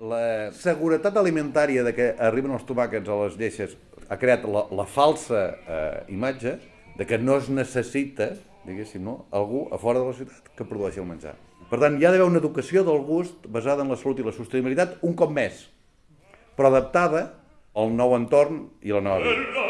la seguretat alimentària de que arriben els tomàquets a les lleixes ha creat la, la falsa eh, imatge de que no es necessita, diguéssim, no, algú a fora de la ciutat que produeixi el menjar. Per tant, hi ha d'haver una educació del gust basada en la salut i la sostenibilitat un cop més, però adaptada al nou entorn i la nova vida.